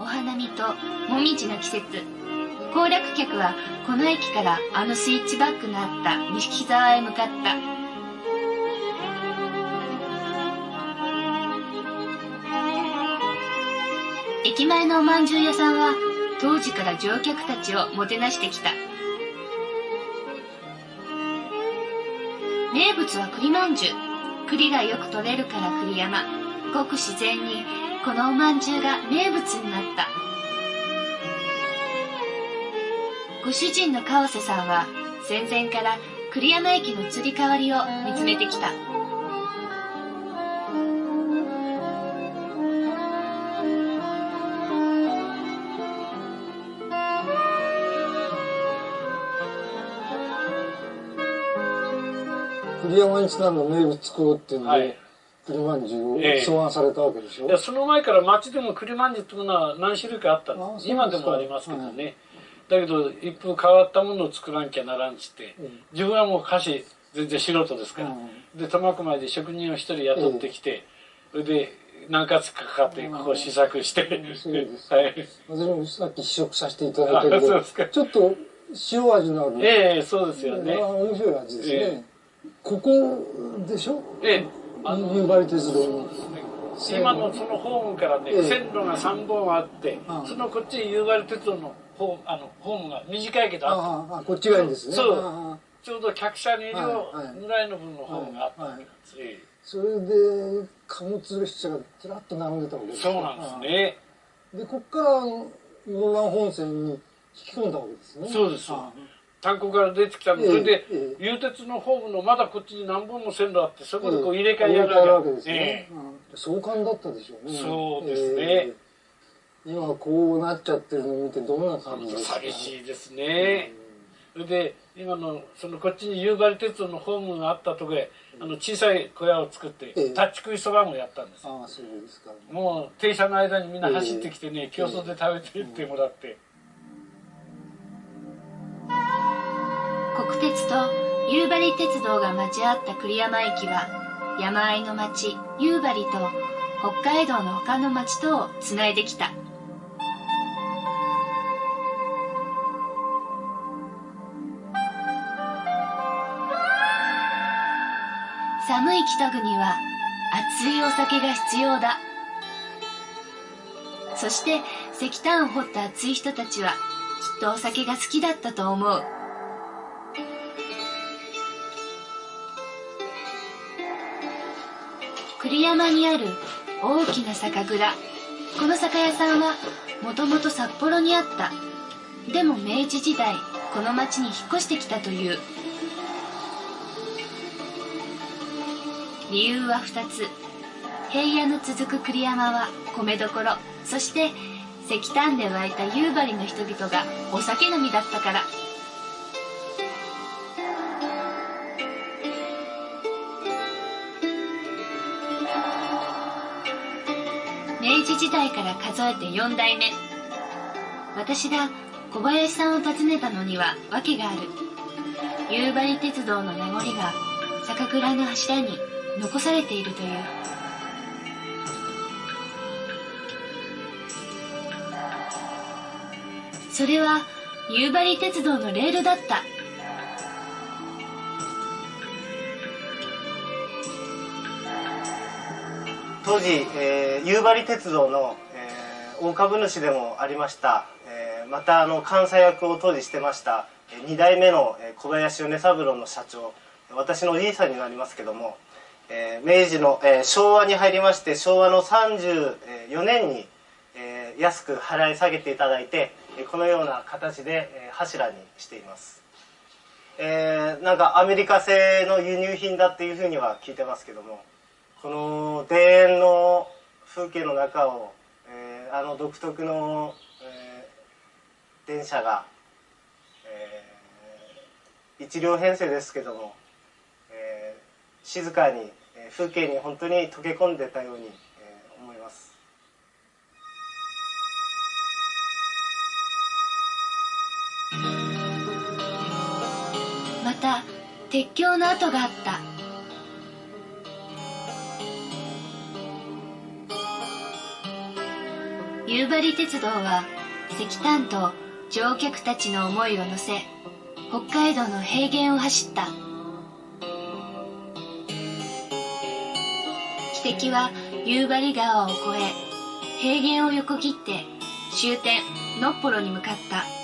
お花見ともみじの季節。行楽客はこの駅からあのスイッチバックのあった錦沢へ向かった。駅前のおまんじゅう屋さんは当時から乗客たちをもてなしてきた。名物は栗まんじゅう。栗がよく取れるから栗山。ごく自然にこのおまんじゅうが名物になった。ご主人の川瀬さんは戦前から栗山駅の移り変わりを見つめてきた。栗山にちなんだ名物作ろうっていうんで、はい栗まんじゅうを草案されたわけでしょ、ええ、その前から町でも栗まんじゅうっていうのは何種類かあったんです今でもありますけどね、はい、だけど一風変わったものを作らなきゃならんつって、自分はもう歌詞全然素人ですから、で苫小牧で職人を一人雇ってきて、それで何か月かかってここ試作して、はい、私もさっき試食させていただいたけどちょっと塩味のあるええそうですよね。面白い味ですね、え。ここでしょ？ええ夕張鉄道の今のそのホームからね、ええ、線路が3本あって、そのこっちに夕張鉄道のホあのホームが短いけどあこっちがいいんですね。そう。ちょうど客車2両ぐらいの分のホームがあったわけなんです、それで貨物列車がずらっと並んでたわけですそうなんですね。でこっから室蘭本線に引き込んだわけですね。そうです炭鉱から出てきたの、それで、流鉄のホームのまだこっちに何本も線路あってそこでこう入れ替えやるわけ。ですね、壮観だったでしょうね。そうですね、今こうなっちゃってるのを見てどんな感じですか？寂しいですね、それで今のそのこっちに夕張鉄道のホームがあったとこへあの小さい小屋を作って、立ち食いそばもやったんです。ああそうですか。もう停車の間にみんな走ってきてね、競争で食べていってもらって、鉄と夕張鉄道が交わった栗山駅は山あいの町夕張と北海道の他の町とをつないできた。寒い北国は熱いお酒が必要だ。そして石炭を掘った熱い人たちはきっとお酒が好きだったと思う。栗山にある大きな酒蔵。この酒屋さんはもともと札幌にあった。でも明治時代この町に引っ越してきたという。理由は2つ。平野の続く栗山は米どころ。そして石炭で湧いた夕張の人々がお酒飲みだったから。明治時代から数えて4代目。私が小林さんを訪ねたのには訳がある。夕張鉄道の名残が酒蔵の柱に残されているという。それは夕張鉄道のレールだった。当時、えー、夕張鉄道の、えー、大株主でもありました、えー、またあの監査役を当時してました2代目の小林米三郎の社長私のおじいさんになりますけどもえー、明治の、えー、昭和に入りまして昭和の34年に、えー、安く払い下げていただいてこのような形で、えー、柱にしています、えー、なんかアメリカ製の輸入品だっていうふうには聞いてますけども。この田園の風景の中を、えー、あの独特の、えー、電車が、えー、1両編成ですけども静かに風景に本当に溶け込んでたように思います。また鉄橋の跡があった。夕張鉄道は石炭と乗客たちの思いを乗せ北海道の平原を走った。汽笛は夕張川を越え平原を横切って終点のっぽろに向かった。